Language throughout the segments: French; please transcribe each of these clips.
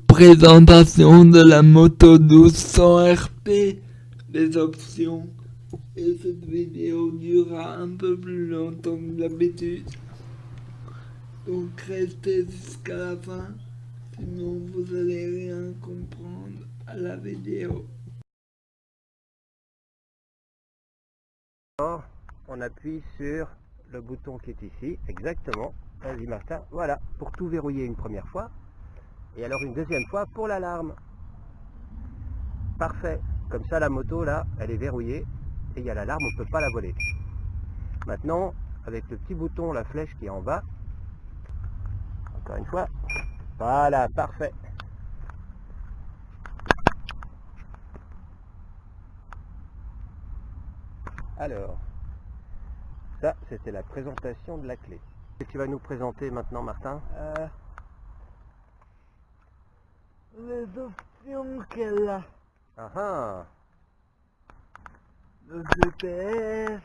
présentation de la moto 1200 RP, les options. Et cette vidéo durera un peu plus longtemps que d'habitude. Donc restez jusqu'à la fin, sinon vous allez rien comprendre à la vidéo. On appuie sur le bouton qui est ici, exactement. Vas-y Martin, voilà, pour tout verrouiller une première fois. Et alors une deuxième fois pour l'alarme. Parfait. Comme ça la moto là, elle est verrouillée et il y a l'alarme, on ne peut pas la voler. Maintenant, avec le petit bouton, la flèche qui est en bas, encore une fois, voilà, parfait. Alors, ça c'était la présentation de la clé. Qu'est-ce que tu vas nous présenter maintenant Martin? Euh, Les options qu'elle a. Ah ah Le GPS.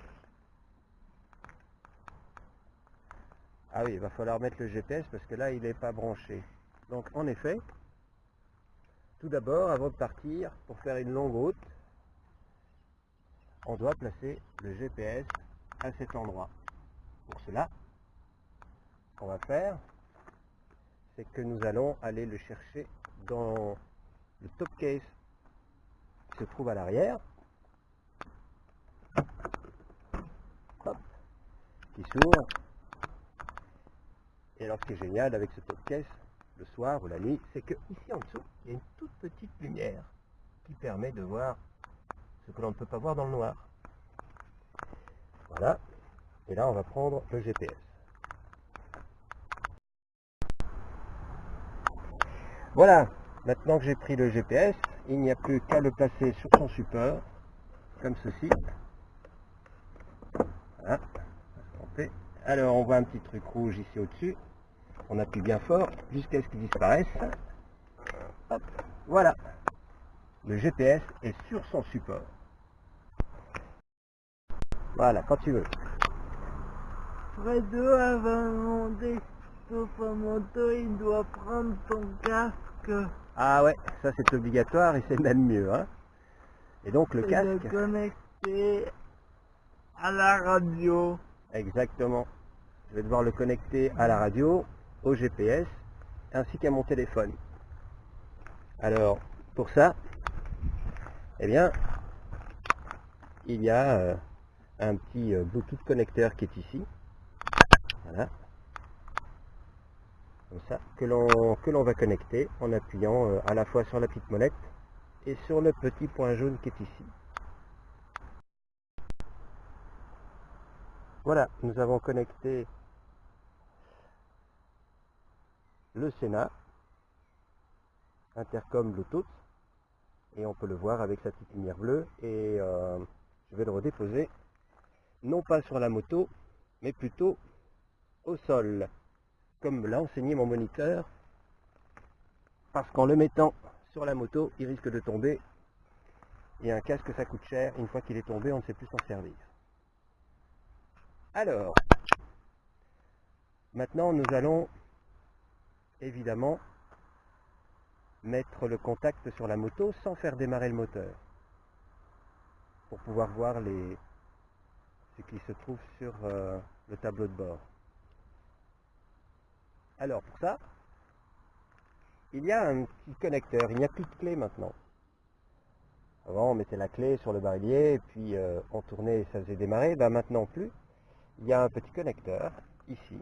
Ah oui, il va falloir mettre le GPS parce que là il n'est pas branché. Donc en effet, tout d'abord, avant de partir, pour faire une longue route, on doit placer le GPS à cet endroit. Pour cela, ce qu'on va faire, c'est que nous allons aller le chercher dans le top case qui se trouve à l'arrière. Qui s'ouvre. Et alors ce qui est génial avec ce top case, le soir ou la nuit, c'est que ici en dessous, il y a une toute petite lumière qui permet de voir ce que l'on ne peut pas voir dans le noir. Voilà. Et là, on va prendre le GPS. Voilà. Maintenant que j'ai pris le GPS, il n'y a plus qu'à le placer sur son support, comme ceci. Voilà. Alors, on voit un petit truc rouge ici au-dessus. On appuie bien fort jusqu'à ce qu'il disparaisse. Hop, voilà. Le GPS est sur son support. Voilà, quand tu veux. Sur sa moto, il doit prendre son casque. Ah ouais, ça c'est obligatoire et c'est même mieux. Hein et donc le casque... De connecter à la radio. Exactement. Je vais devoir le connecter à la radio, au GPS, ainsi qu'à mon téléphone. Alors, pour ça, eh bien, il y a euh, un petit euh, Bluetooth connecteur qui est ici. Voilà. Comme ça, que l'on va connecter en appuyant euh, à la fois sur la petite molette et sur le petit point jaune qui est ici. Voilà, nous avons connecté le Sénat, intercom Bluetooth, et on peut le voir avec sa petite lumière bleue, et euh, je vais le redéposer non pas sur la moto, mais plutôt au sol, comme l'a enseigné mon moniteur, parce qu'en le mettant sur la moto, il risque de tomber, et un casque ça coûte cher, une fois qu'il est tombé, on ne sait plus s'en servir. Alors, maintenant nous allons évidemment mettre le contact sur la moto sans faire démarrer le moteur, pour pouvoir voir les, qui se trouve sur euh, le tableau de bord. Alors pour ça, il y a un petit connecteur, il n'y a plus de clé maintenant. Avant on mettait la clé sur le barillet et puis euh, on tournait et ça faisait démarrer, ben, maintenant plus. Il y a un petit connecteur ici.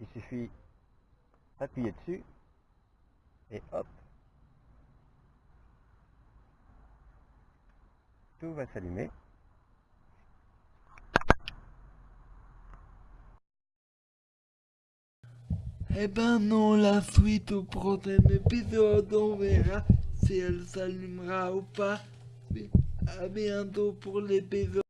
Il suffit d'appuyer dessus et hop. Tout va s'allumer. Eh ben non, la suite au prochain épisode, on verra si elle s'allumera ou pas. A bientôt pour l'épisode.